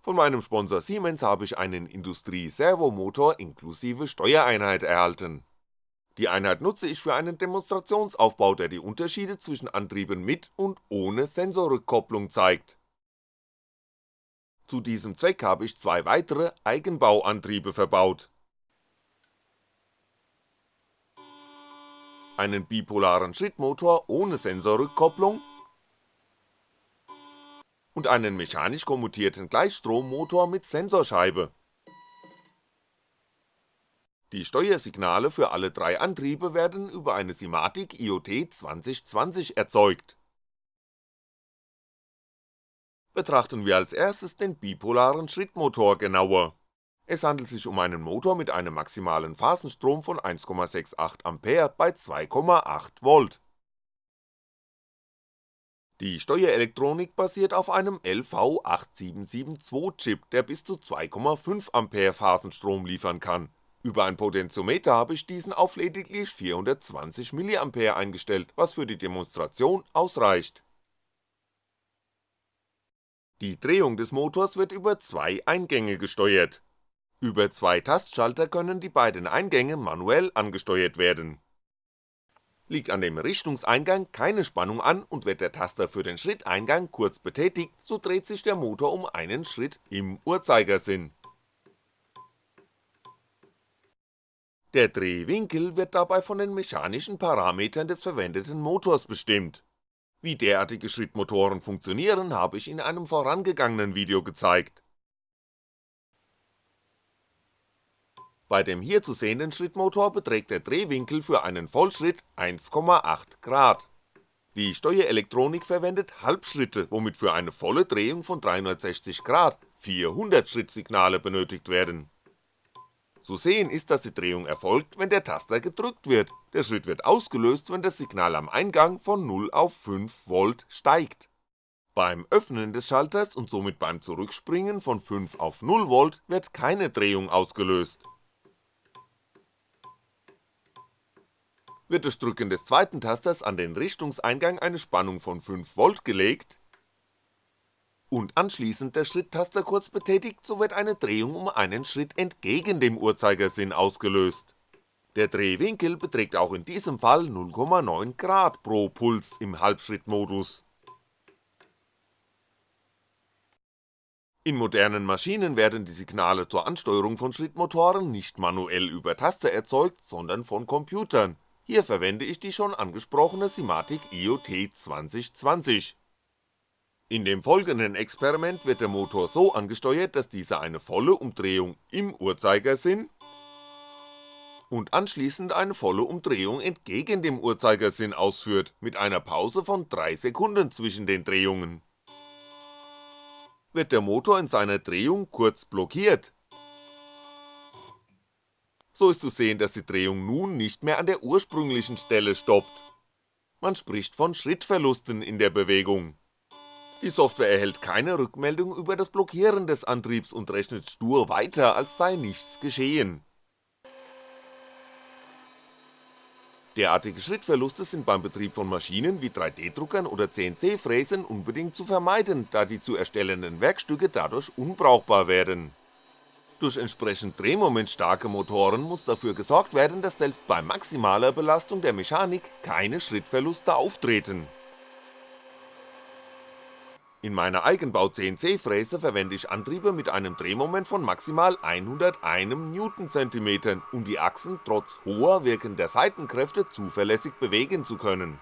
Von meinem Sponsor Siemens habe ich einen Industrie-Servomotor inklusive Steuereinheit erhalten. Die Einheit nutze ich für einen Demonstrationsaufbau, der die Unterschiede zwischen Antrieben mit und ohne Sensorrückkopplung zeigt. Zu diesem Zweck habe ich zwei weitere Eigenbauantriebe verbaut. Einen bipolaren Schrittmotor ohne Sensorrückkopplung und einen mechanisch kommutierten Gleichstrommotor mit Sensorscheibe. Die Steuersignale für alle drei Antriebe werden über eine Simatic IoT 2020 erzeugt. Betrachten wir als erstes den bipolaren Schrittmotor genauer. Es handelt sich um einen Motor mit einem maximalen Phasenstrom von 1,68A bei 2,8V. Die Steuerelektronik basiert auf einem LV8772-Chip, der bis zu 2,5A Phasenstrom liefern kann, über ein Potentiometer habe ich diesen auf lediglich 420mA eingestellt, was für die Demonstration ausreicht. Die Drehung des Motors wird über zwei Eingänge gesteuert. Über zwei Tastschalter können die beiden Eingänge manuell angesteuert werden Liegt an dem Richtungseingang keine Spannung an und wird der Taster für den Schritteingang kurz betätigt, so dreht sich der Motor um einen Schritt im Uhrzeigersinn. Der Drehwinkel wird dabei von den mechanischen Parametern des verwendeten Motors bestimmt. Wie derartige Schrittmotoren funktionieren, habe ich in einem vorangegangenen Video gezeigt Bei dem hier zu sehenden Schrittmotor beträgt der Drehwinkel für einen Vollschritt 1,8 Grad. Die Steuerelektronik verwendet Halbschritte, womit für eine volle Drehung von 360 Grad 400 Schrittsignale benötigt werden. Zu sehen ist, dass die Drehung erfolgt, wenn der Taster gedrückt wird, der Schritt wird ausgelöst, wenn das Signal am Eingang von 0 auf 5V steigt. Beim Öffnen des Schalters und somit beim Zurückspringen von 5 auf 0V wird keine Drehung ausgelöst wird durch Drücken des zweiten Tasters an den Richtungseingang eine Spannung von 5V gelegt und anschließend der Schritttaster kurz betätigt, so wird eine Drehung um einen Schritt entgegen dem Uhrzeigersinn ausgelöst. Der Drehwinkel beträgt auch in diesem Fall 0,9 Grad pro Puls im Halbschrittmodus. In modernen Maschinen werden die Signale zur Ansteuerung von Schrittmotoren nicht manuell über Taster erzeugt, sondern von Computern, hier verwende ich die schon angesprochene Simatic IoT 2020. In dem folgenden Experiment wird der Motor so angesteuert, dass dieser eine volle Umdrehung im Uhrzeigersinn und anschließend eine volle Umdrehung entgegen dem Uhrzeigersinn ausführt, mit einer Pause von 3 Sekunden zwischen den Drehungen. Wird der Motor in seiner Drehung kurz blockiert, so ist zu sehen, dass die Drehung nun nicht mehr an der ursprünglichen Stelle stoppt. Man spricht von Schrittverlusten in der Bewegung. Die Software erhält keine Rückmeldung über das Blockieren des Antriebs und rechnet stur weiter, als sei nichts geschehen. Derartige Schrittverluste sind beim Betrieb von Maschinen wie 3D-Druckern oder CNC-Fräsen unbedingt zu vermeiden, da die zu erstellenden Werkstücke dadurch unbrauchbar werden durch entsprechend drehmomentstarke Motoren muss dafür gesorgt werden, dass selbst bei maximaler Belastung der Mechanik keine Schrittverluste auftreten. In meiner Eigenbau CNC-Fräse verwende ich Antriebe mit einem Drehmoment von maximal 101 Newtoncentimetern, um die Achsen trotz hoher wirkender Seitenkräfte zuverlässig bewegen zu können.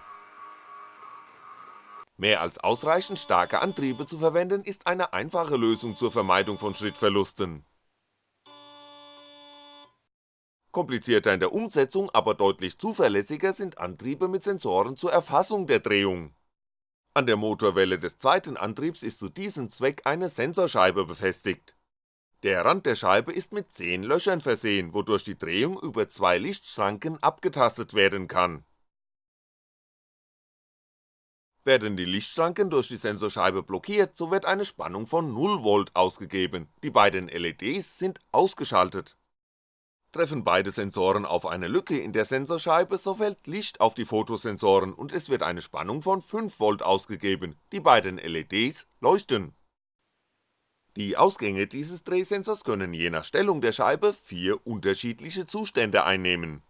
Mehr als ausreichend starke Antriebe zu verwenden ist eine einfache Lösung zur Vermeidung von Schrittverlusten Komplizierter in der Umsetzung, aber deutlich zuverlässiger sind Antriebe mit Sensoren zur Erfassung der Drehung. An der Motorwelle des zweiten Antriebs ist zu diesem Zweck eine Sensorscheibe befestigt. Der Rand der Scheibe ist mit 10 Löchern versehen, wodurch die Drehung über zwei Lichtschranken abgetastet werden kann. Werden die Lichtschranken durch die Sensorscheibe blockiert, so wird eine Spannung von 0V ausgegeben, die beiden LEDs sind ausgeschaltet Treffen beide Sensoren auf eine Lücke in der Sensorscheibe, so fällt Licht auf die Photosensoren und es wird eine Spannung von 5V ausgegeben, die beiden LEDs leuchten. Die Ausgänge dieses Drehsensors können je nach Stellung der Scheibe vier unterschiedliche Zustände einnehmen.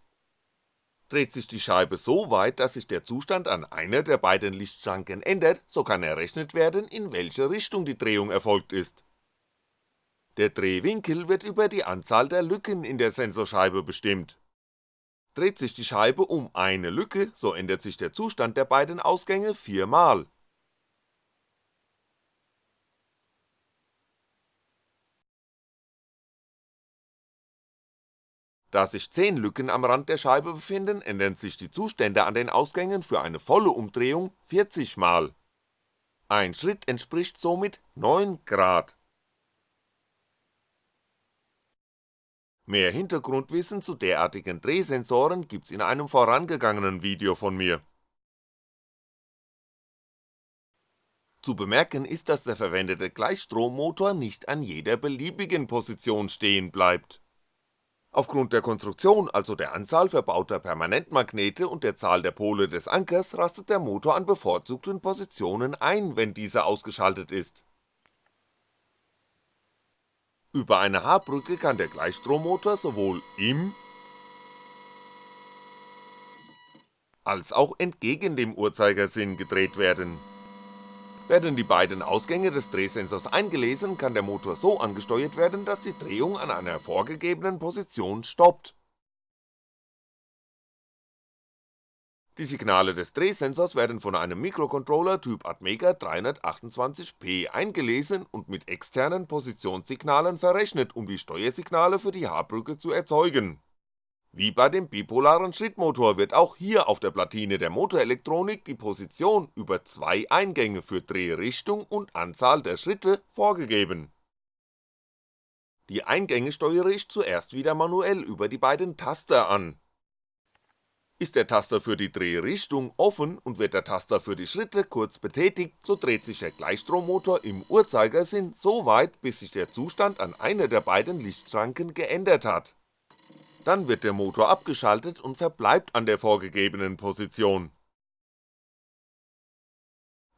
Dreht sich die Scheibe so weit, dass sich der Zustand an einer der beiden Lichtschranken ändert, so kann errechnet werden, in welche Richtung die Drehung erfolgt ist. Der Drehwinkel wird über die Anzahl der Lücken in der Sensorscheibe bestimmt. Dreht sich die Scheibe um eine Lücke, so ändert sich der Zustand der beiden Ausgänge viermal Da sich 10 Lücken am Rand der Scheibe befinden, ändern sich die Zustände an den Ausgängen für eine volle Umdrehung 40 mal. Ein Schritt entspricht somit 9 Grad. Mehr Hintergrundwissen zu derartigen Drehsensoren gibt's in einem vorangegangenen Video von mir. Zu bemerken ist, dass der verwendete Gleichstrommotor nicht an jeder beliebigen Position stehen bleibt Aufgrund der Konstruktion, also der Anzahl verbauter Permanentmagnete und der Zahl der Pole des Ankers rastet der Motor an bevorzugten Positionen ein, wenn dieser ausgeschaltet ist. Über eine H-Brücke kann der Gleichstrommotor sowohl im als auch entgegen dem Uhrzeigersinn gedreht werden werden die beiden Ausgänge des Drehsensors eingelesen, kann der Motor so angesteuert werden, dass die Drehung an einer vorgegebenen Position stoppt. Die Signale des Drehsensors werden von einem Mikrocontroller Typ Atmega 328P eingelesen und mit externen Positionssignalen verrechnet, um die Steuersignale für die H-Brücke zu erzeugen wie bei dem bipolaren Schrittmotor wird auch hier auf der Platine der Motorelektronik die Position über zwei Eingänge für Drehrichtung und Anzahl der Schritte vorgegeben. Die Eingänge steuere ich zuerst wieder manuell über die beiden Taster an. Ist der Taster für die Drehrichtung offen und wird der Taster für die Schritte kurz betätigt, so dreht sich der Gleichstrommotor im Uhrzeigersinn so weit, bis sich der Zustand an einer der beiden Lichtschranken geändert hat dann wird der Motor abgeschaltet und verbleibt an der vorgegebenen Position.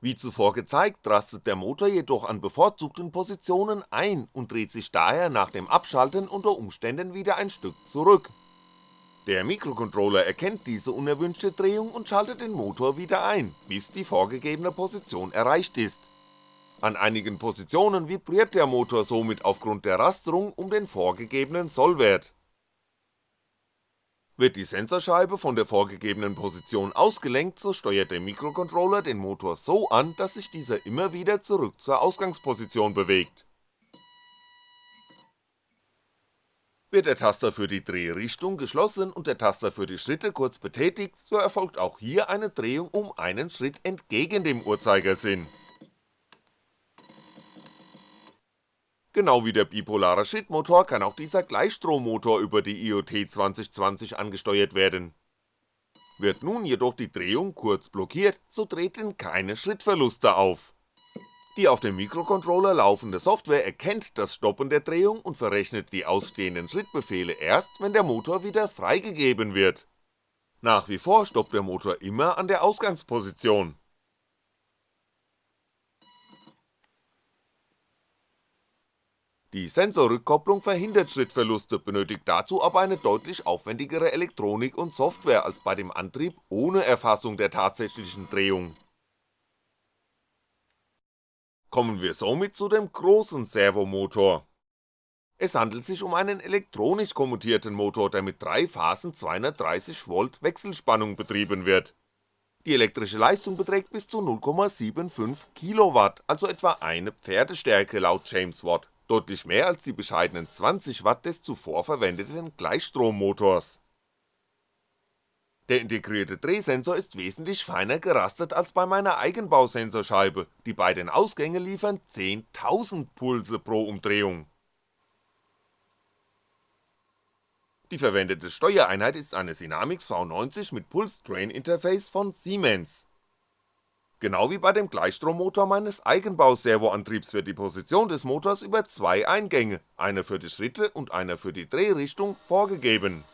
Wie zuvor gezeigt, rastet der Motor jedoch an bevorzugten Positionen ein und dreht sich daher nach dem Abschalten unter Umständen wieder ein Stück zurück. Der Mikrocontroller erkennt diese unerwünschte Drehung und schaltet den Motor wieder ein, bis die vorgegebene Position erreicht ist. An einigen Positionen vibriert der Motor somit aufgrund der Rasterung um den vorgegebenen Sollwert wird die Sensorscheibe von der vorgegebenen Position ausgelenkt, so steuert der Mikrocontroller den Motor so an, dass sich dieser immer wieder zurück zur Ausgangsposition bewegt. Wird der Taster für die Drehrichtung geschlossen und der Taster für die Schritte kurz betätigt, so erfolgt auch hier eine Drehung um einen Schritt entgegen dem Uhrzeigersinn Genau wie der bipolare Schrittmotor kann auch dieser Gleichstrommotor über die IoT 2020 angesteuert werden. Wird nun jedoch die Drehung kurz blockiert, so treten keine Schrittverluste auf. Die auf dem Mikrocontroller laufende Software erkennt das Stoppen der Drehung und verrechnet die ausstehenden Schrittbefehle erst, wenn der Motor wieder freigegeben wird. Nach wie vor stoppt der Motor immer an der Ausgangsposition Die Sensorrückkopplung verhindert Schrittverluste, benötigt dazu aber eine deutlich aufwendigere Elektronik und Software als bei dem Antrieb ohne Erfassung der tatsächlichen Drehung. Kommen wir somit zu dem großen Servomotor. Es handelt sich um einen elektronisch kommutierten Motor, der mit drei Phasen 230V Wechselspannung betrieben wird. Die elektrische Leistung beträgt bis zu 0,75 Kilowatt, also etwa eine Pferdestärke laut James Watt deutlich mehr als die bescheidenen 20W des zuvor verwendeten Gleichstrommotors. Der integrierte Drehsensor ist wesentlich feiner gerastet als bei meiner Eigenbausensorscheibe, die beiden Ausgänge liefern 10.000 Pulse pro Umdrehung. Die verwendete Steuereinheit ist eine Synamics V90 mit Pulse Train Interface von Siemens Genau wie bei dem Gleichstrommotor meines Eigenbau-Servoantriebs wird die Position des Motors über zwei Eingänge, einer für die Schritte und einer für die Drehrichtung, vorgegeben.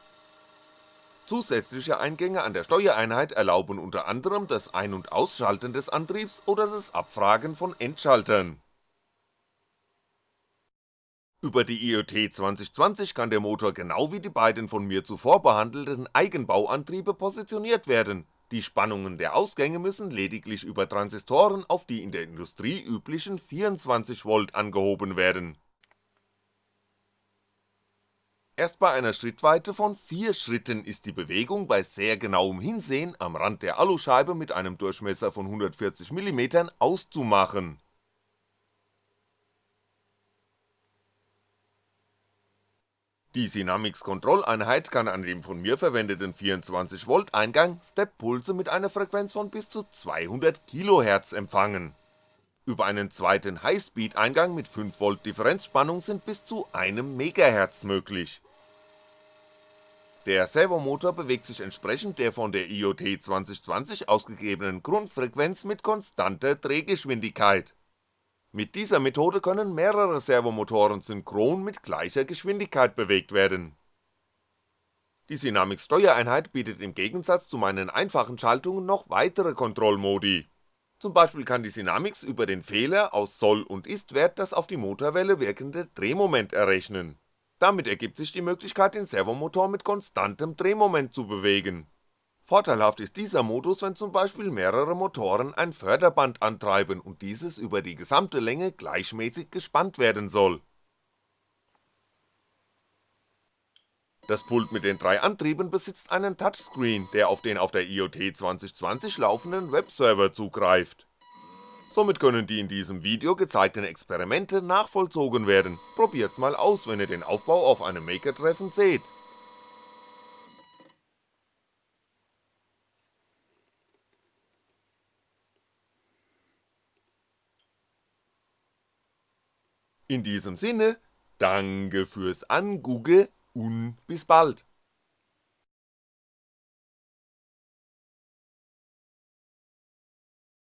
Zusätzliche Eingänge an der Steuereinheit erlauben unter anderem das Ein- und Ausschalten des Antriebs oder das Abfragen von Endschaltern Über die IoT 2020 kann der Motor genau wie die beiden von mir zuvor behandelten Eigenbauantriebe positioniert werden, die Spannungen der Ausgänge müssen lediglich über Transistoren auf die in der Industrie üblichen 24V angehoben werden. Erst bei einer Schrittweite von 4 Schritten ist die Bewegung bei sehr genauem Hinsehen am Rand der Aluscheibe mit einem Durchmesser von 140mm auszumachen Die Sinamix-Kontrolleinheit kann an dem von mir verwendeten 24V Eingang Steppulse mit einer Frequenz von bis zu 200 kHz empfangen. Über einen zweiten Highspeed-Eingang mit 5V Differenzspannung sind bis zu 1 MHz möglich. Der Servomotor bewegt sich entsprechend der von der IoT 2020 ausgegebenen Grundfrequenz mit konstanter Drehgeschwindigkeit mit dieser Methode können mehrere Servomotoren synchron mit gleicher Geschwindigkeit bewegt werden. Die Sinamix Steuereinheit bietet im Gegensatz zu meinen einfachen Schaltungen noch weitere Kontrollmodi. Zum Beispiel kann die Sinamix über den Fehler aus Soll und Ist-Wert das auf die Motorwelle wirkende Drehmoment errechnen. Damit ergibt sich die Möglichkeit den Servomotor mit konstantem Drehmoment zu bewegen Vorteilhaft ist dieser Modus, wenn zum Beispiel mehrere Motoren ein Förderband antreiben und dieses über die gesamte Länge gleichmäßig gespannt werden soll. Das Pult mit den drei Antrieben besitzt einen Touchscreen, der auf den auf der IoT 2020 laufenden Webserver zugreift. Somit können die in diesem Video gezeigten Experimente nachvollzogen werden, probiert's mal aus, wenn ihr den Aufbau auf einem Maker-Treffen seht In diesem Sinne, danke fürs Angugge und bis bald.